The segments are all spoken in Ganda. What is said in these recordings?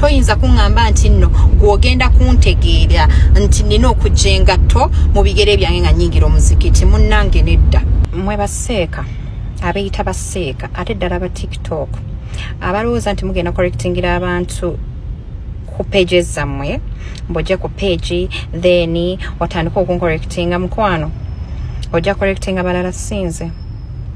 toyinza kuŋŋamba nti nno gw'ogenda kuntegeera nti nina okujja engatto mu bigere byange nga nyingira omuzikiti munnange nedda. Mwe baseeka abeeyita baseeka ate ddala ba tiktok abalowooza nti mugenda correctingira abantu ku pages zammwe mbwojja ku page then watandika okuncorrectinga mukwano ojja correctinga balala sinze.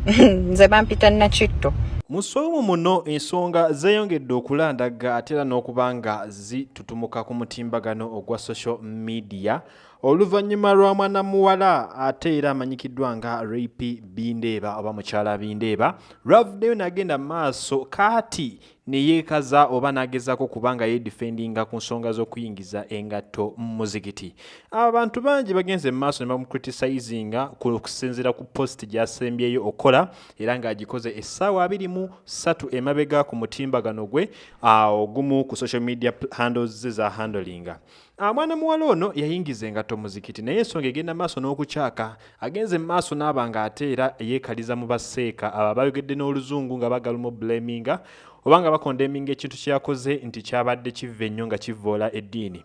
Nze bampita nakitto mu ssoomu muno ensonga zeeyongedde okulandaga ate era n'okuba nga zitutumuka ku mutimbagano ogwa social media oluvannyuma lwa mwana muwala ate era amanyikiddwa nga rapi bindeeba oba mukyala bindeeba lwavuddeyo n'agenda mu maaso kaati ne yeekaza oba n'agezaako kubanga yeedifendinga ku nsonga z'okuyingiza engatto mu muzikiti. Abantu bangi bagenze mu maaso ne bamucriticizinga kusinziira ku post gy'asembyeyo okola era ng'agikoze essaawa abiri mu ssatu emabega ku mutimbagano gwe ogumu ku social media handles ze za handlinga. Mwana muwala ono yayingiza engatto muzikiti naye ensonga egenda maaso n'okukyaka agenze mu maaso n'aba nga ate era yeekaliza mu baseeka. Abo bayogedde n'oluzungu nga bagalumu blaminga oba nga bakondeminga ekintu kyakoze nti kyabadde kiva ennyo nga kivoola eddiini.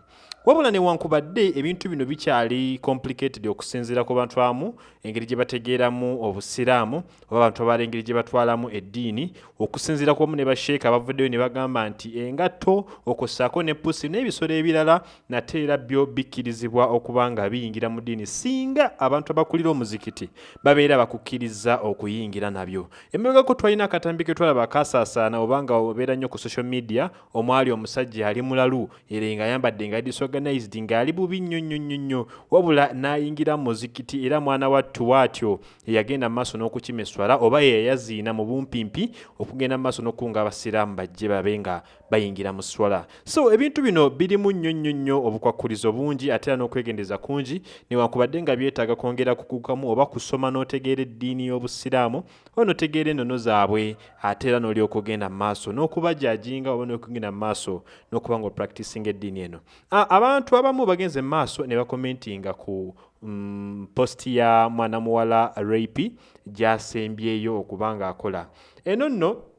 Wabula newankubadde ebintu bino bikyali complicated okusinziira ku bantu abamu engeri gye bategeeramu obusiraamu oba abantu abala engeri gye batwalamu eddiini okusinziira ku wamu ne basheeka bavuddeyo ne bagamba nti engatto okossaako ne pusi n'ebisolo ebirala nate era byo bikkirizibwa okuba nga biyingira mu ddiini singa abantu abakulira omuzikiti babeera bakukkiriza okuyingira nabyo. Emabegako twalina akatambi ke twalaba akasaasaana oba nga obeera nnyo ku social media omwali omusajja ali mulalu era nga ayambadde nga disorganized ng'ali bubi nnyo nnyo nnyo nnyo wabula n'ayingira mu muzikiti era mwana wattu waatyo yagenda mu maaso n'okukimeswala oba yeyayaziina mu bumpimpi okugenda mu maaso n'okukunga abasiraamu bajje babe nga bayingira mu swala. So ebintu bino birimu nnyo nnyo nnyo obukwakkulizo bungi ate era n'okwegendeza kungi newankubadde nga byetaaga kwongera kukukamu oba kusoma n'otegeera eddiini y'obusiraamu oba n'otegeera ennono zaabwe ate era n'olyoka ogenda mu maaso n'okubajajinga oba n'okugenda mu maaso n'okuba nga opracticinga eddiini eno. Abantu abamu bagenze mu maaso ne bakomentinga ku mm, posti ya mwana muwala rapi gyasembyeyo okuba nga akola eno nno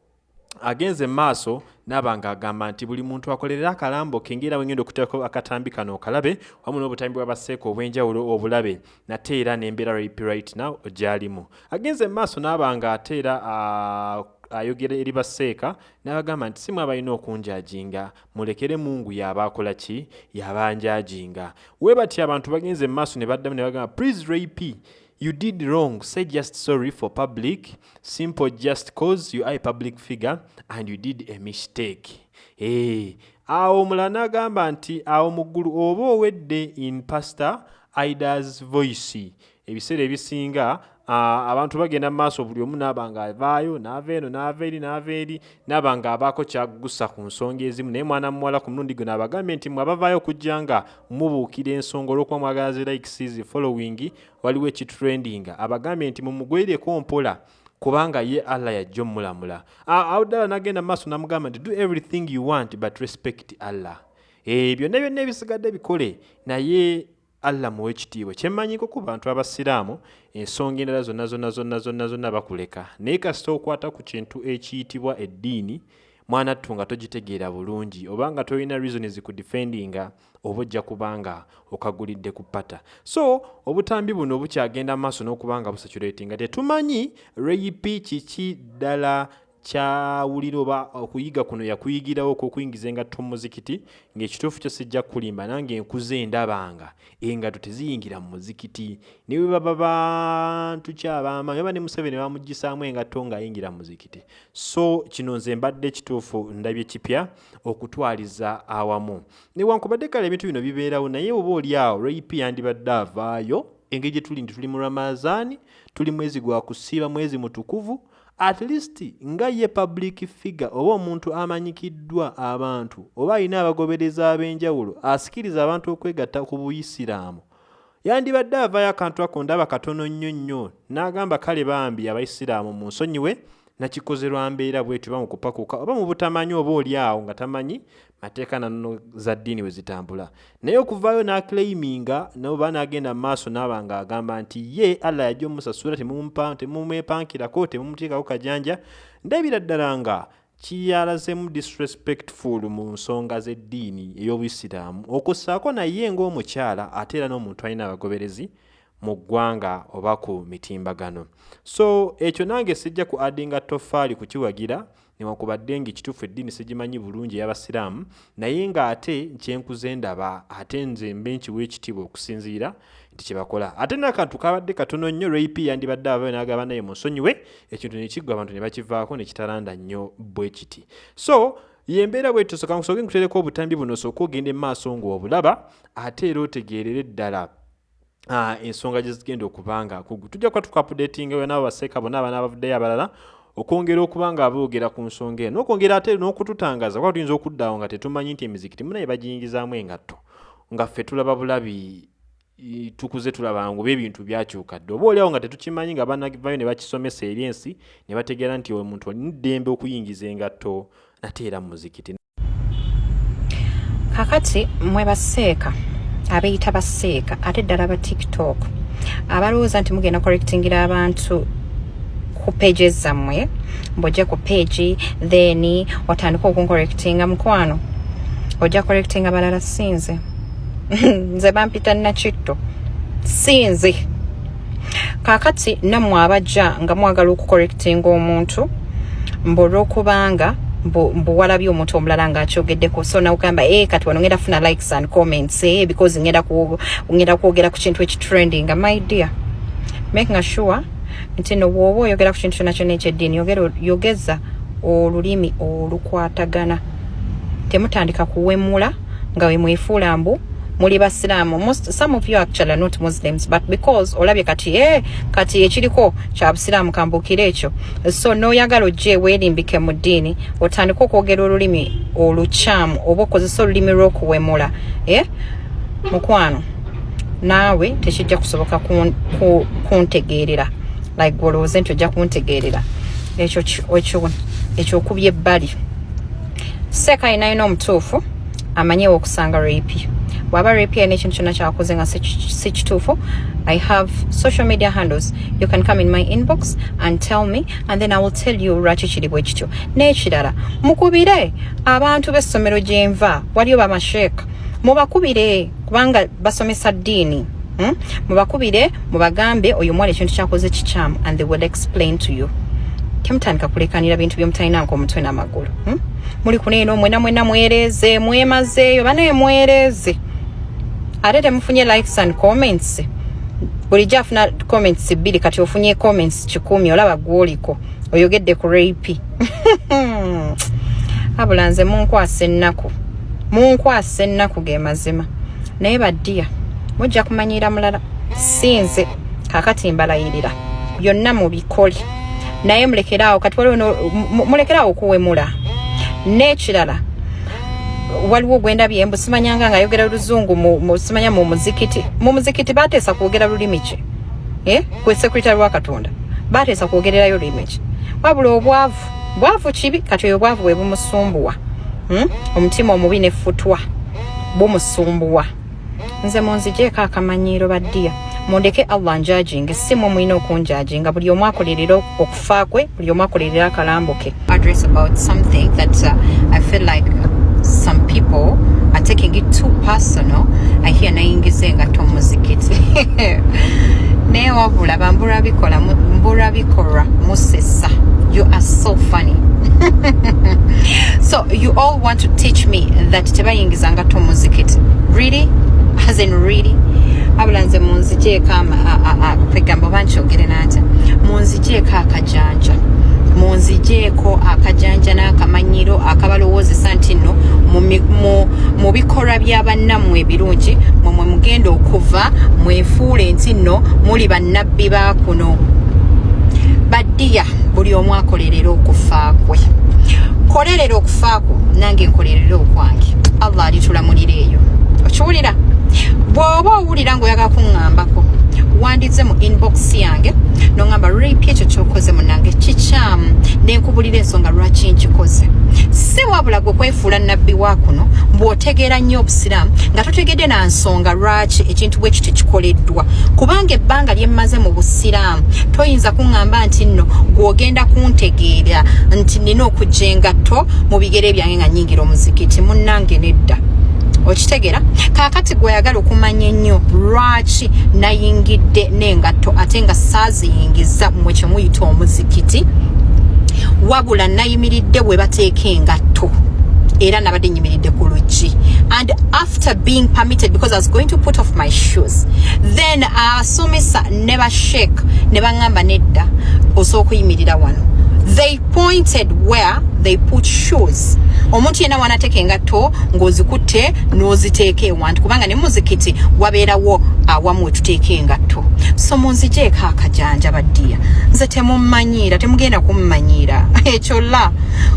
agenze mu maaso naaba ng'agamba nti buli muntu akolerera akalambo ke ngera wengenda okuteekako akatambi kano okalabe wamu n'obutambi bw'abaseeka obw'enjawulo obulabe nate era n'embeera rapi right now gy'alimu. Agenze mu maaso naaba nga ate era uh, ayogera eri baseeka n'abagamba nti si mwabalina okunjajinga mulekere mungu yaba akola ki? Yaba njajinga. We bati abantu bagenze mu maaso ne baddamu ne bagamba please rapi you did wrong. Say just sorry for public. Simple just cause you are a public figure and you did a mistake. Hey. awo omulala n'agamba nti awo mu ggulu oba owedde in pastor idas voice. Ebiseera ebisinga abantu bagenda mu maaso buli omu naaba nga avaayo naava eno naava eri naava eri naaba nga abaako kyagusa ku nsonga ezimu. Naye mwana muwala ku mulundi guno abagambye nti mwe abavaayo okujja nga mubuukira ensonga olw'okuba mwagala zi likes following waliwo ekitrendinga abagambye nti mumugwerireko mpola kubanga ye allah yajja omulamula. Awo ddala nagenda mu maaso namugamba nti do everything you want but respect allah. E, byonna byonna ebisigadde bikole. Naye allah muwe ekitiibwa kyemmanyiko ku bantu abasiraamu ensonga endala zonna zonna zonna zonna zonna bakuleka. Naye kasita okwata ku kintu ekiyitibwa eddiini mwana ttu nga togitegeera bulungi oba nga tolina reason zikudefendinga oba ojja kubanga okagulidde ku pata so obutambi buno bukyagenda mu maaso n'okuba nga busaturatinga tetumanyi rayipi kiki ddala kyawulira oba okuyiga kuno yakuyigirawo okwokuyingiza engatto mu muzikiti ng'ekituufu kyo sijja kulimba nange enkuze endabanga engatto teziyingira mu muzikiti. Ne bwe baba bantu kyabamaanyi oba ne museveni bamuggisaamu engatto ng'ayingira mu muzikiti. So kino nze mbadde kituufu ndabye kipya okutwaliza awamu. Newankubadde kale ebintu bino bibeerawo naye oba oli awo rape yandibadde avaayo engeri gye tuli nti tuli mu ramazaani tuli mwezi gwa kusiiba mwezi mutukuvu at least nga ye public figure oba omuntu amanyikiddwa abantu oba alina abagobereza ab'enjawulo asikiriza abantu okwegatta ku buyisiraamu. Yandibadde avaayo akantu ako ndaba katono nnyo nnyo n'agamba kale bambi abaisiraamu mu nsonyiwe nakikoze lwa mbeera bwetyo oba mu kupakuka oba mu butamanyi oba oli awo nga tamanyi mateeka nanono za ddiini bwe zitambula. Naye okuvaayo n'aclaiminga noba n'agenda mu maaso n'aba nga agamba nti ye allah yajja omusasula temumwepankirako temumuteekako kajanja. Ndabira ddala nga kiyalazemu disrespectful mu nsonga z'eddiini ey'obuyisiraamu. Okussaako naye ng'omukyala ate era n'omuntu alina abagoberezi mu ggwanga oba ku mitimbagano. So ekyo nange sijja ku adinga tofaali kukiwagira newankubadde ngaekituufu eddiini sigimanyi bulungi ey'abasiraamu naye ng'ate kyenkuze ndaba ate nze mbe nkiwa ekitiibwa okusinziira nti kyebakola ate nakantu kabadde katono nnyo rapi yandibadde abayo n'agamba naye munsonyiwe ekintu nekiggwa abantu ne bakivaako ne kitalanda nnyo bwe kiti. So yembeera bwe tusoka nkusoke nkutereko obutambi buno osooka ogenda emaaso ng'obulaba ate era otegeerere ddala. uh, ensonga gye zigenda okuba nga kugu tujja kuba tukapudetinga we nabo baseeka bonna abaana abavuddeyo abalala okwongera okuba nga aboogera ku nsonga eno nokwongera ate n'okututangaza kuba tuyinza okuddaawo nga tetumanyi nti emizikiti munaye bagiyingizaamu engatto nga ffe tulaba bulabi tukuze tulaba ngu ebintu byakyuka dde oba oliawo nga tetukimanyi nga banavayo ne bakisomesa eri ensi ne bategeera nti omuntu olina eddembe okuyingiza engatto nate era mu muzikiti. Kakati mwe baseeka abeyita baseeka ate ddala ba tiktok. Abalowooza nti mugenda correctingira abantu ku pages zammwe mbwojja ku page then otandika okuncorrectinga mukwano ojja correctinga balala sinze. Nze bampita nakitto sinze. Kakati nammwe abajja nga mwagala okucorrectinga omuntu mbwolwokubanga mbu mbu walabye omuntu omulala ng'akyogeddeko so nawugamba e kati wano ngenda funa likes and comments eh, because ngenda ku- ngenda kwogera ku kintu ekitrendinga my dear making sure nti no bw'oba oyogera ku kintu kyonna kyonna ekyeddiini yogera- yogeza olulimi olukwatagana. Temutandika kuwemula nga we mwefuula mbu muli basiraamu some of you actually are not muslims but because olabye kati e kati ekiriko kya busiraamu kambuukire ekyo. So n'oyagala ojje weerimbike mu ddiini otandika okwogera olulimi olukyamu oba okozesa olulimi lw'okuwemula e mukwano. Naawe tekijja kusoboka kun- ku- kuntegeerera like gwolowooze nti ojja kuntegeerera. Ekyokubya ebbali. Seeka ayinaayina omutuufu amanyewo okusanga rapi bw'aba rapi alina ekintu kyonna kyakoze nga si ki- si kituufu i have social media handles. You can come in my inbox and tell me and then i will tell you kiri bwe kityo n'ekirala mukubire abantu b'essomero gye nva waliyo bamasheeka mubakubire kubanga basomesa ddiini Hmm? mubakubire mubagambe oyo omwala ekintu kyakoze kikyamu and they will explain to you. Temutandika kulekanira bintu byemutalinanko omutwe n'amagulu. Hmm? muli kuneeno mwena mwena mwereeze mwemazeeyo banaye mwereeze ate temufunye likes and comments? Bulijjo afuna comments bbiri kati ofunye comments kikumi olaba gwoliko oyogedde ku rapi abula nze munkwasa ennaku munkwasa ennaku ge mazima. Naye baddiya mujja kumanyira mulala sinze kakati mbalayirira. Byonna mubikole. Naye mulekeraawo kati waliwo mulekeraawo okuwemula. N'ekirala waliwo gwendabye mbu simanyanga nga ayogera luzungu simanya mu muzikiti. Mu muzikiti bateesa kwogera lulimi ki? Eh? gwe sekuritale wa katonda. Bateesa kwogererayo lulimi ki? Wabula obwavu bwavu kibi kati oyo obwavu bwe bumusumbuwa. Hmm? omutima omubi nefutwa bumusumbuwa. Nze munzigyeko akamanyiiro baddiya mundeke allah njajinge si mwe mulina okunjajinga. Buli omu akolerera okufa kwe buli omu akolerera akalambo ke address about something that uh, i feel like people. Are taking it too personal. I hear nayingiza engato muzikiti naye wabula bambula bikola mu- mbula bikolwa musesa. You are so funny. So you all want to teach me that tebayingiza ngato muzikiti really? As in really? Abula nze munzigyeko kwegamba oba nkyogere natya munzigyeko akajanja munzigyeko akajanja n'akamanyiro akabalowoozesa nti nno mu mi- mu- bikolwa bya bannammwe ebirungi mwe mwe mugenda okuva mwefuule nti nno muli bannabbi ba kuno baddiya buli omu akolerera okufa kwe. Kolerera okufa kwo nange nkolerera okwange. Allah alitulamulira eyo okiwulira? Bw'oba owulira ng'oyagala kuŋŋambako wandize mu inbox yange noŋŋamba rapi ekyo kyokoze munange kikyamu nenkubulira ensonga lwaki nkikoze? Si wabula gwe kwefuula nabbi wa kuno bw'ota totegeera nnyo obusiraamu nga totegedde na nsonga lwaki ekintu bwe kiti kikoleddwa? Kubanga ebbanga lyemmaze mu busiraamu toyinza kuŋŋamba nti nno gw'ogenda kuntegeera nti nina okujja engatto mu bigere byange nga nyingira omuzikiti munnange nedda okitegeera kaakati gweyagala okumanya ennyo lwaki nayingidde n'engatto ate nga saaziyingiza mmwe kyemuyita omuzikiti? Wabula nayimiridde bwe bateeka engatto era nabadde nyimiridde ku luggi. And after being permitted because i was going to put off my shoes then abasomesa ne bashek ne baŋŋamba nedda osooka okuyimirira wano. They pointed where they put shoes. Omuntu yenna wanateeka engatto ng'ozikutte n'oziteeka ewantu kubanga ne muzikiti wabeerawo awamu wetuteeka engatto. So munzijeeko akajanja baddiya nze temummanyiira temugenda kummanyiira. Ekyo la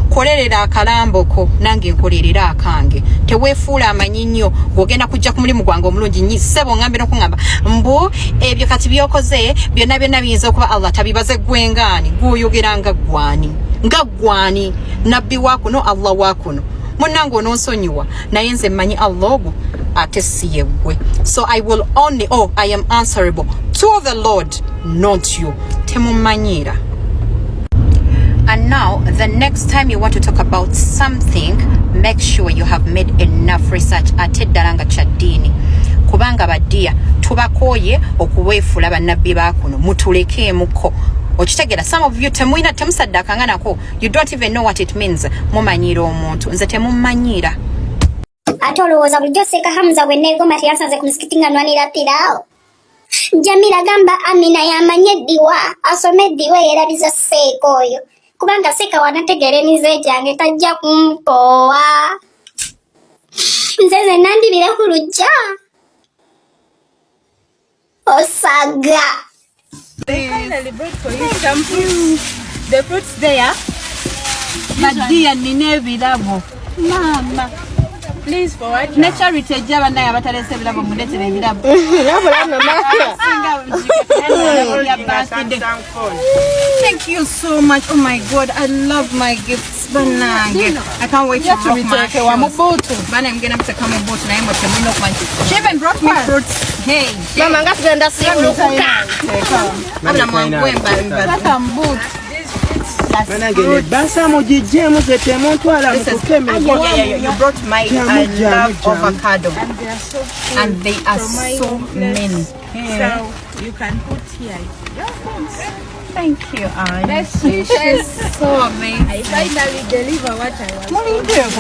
kolerera akalamboko nange nkolerera akange. Teweefuula amanyi nnyo ng'ogenda kujja ku mulimu gwange omulungi nyi ssebo ngambe n'okuŋŋamba mbu ebyo kati byokoze byonna byonna biyinza okuba allah tabibaze gwengaani gw'oyogera nga gwani nga gwani nabbi wakuno allah wakuno munange ononsonyiwa naye nze mmanyi allah ogwo ate si yeggwe so i will only oh i am answerable to the lord not you. Temummanyiira And now, the next time you want to talk about something, make sure you have made enough research. Ate ddala nga kya ddiini. Kubanga baddiya tubakooye okuweefula bannabbi baakuno. Mutulekeemuko okitegeera some of you temulina temusaddakanga nako you don't even know what it means. Mumanyiira omuntu. Nze temummanyiira ate olowooza bulijjo seeka hamuza bwe neegomba teyasanze ku musikiti nga nwanira piraawo jamila gamba amina yamanye eddiwa asome eddiwa eyerabiza seeka oyo kubanga seeka wanategeera emize gyange tajja kumpoowa nze zenna ndibire ku lujja osaga They finally brought for you some fruits. The fruits there. Madia nina ebirabo. Mama. Please forward. Thank you so much. Oh my God, I love my gifts. I can't wait to drop my shoes. Bana, I'm gonna have to come and boat. Now She even brought me fruits. Hey. Mama, I'm gonna see you. I'm gonna go and buy. Are so many. So you can put here. Thank you, Anne. That's sweet. She's so amazing. I finally deliver what I want.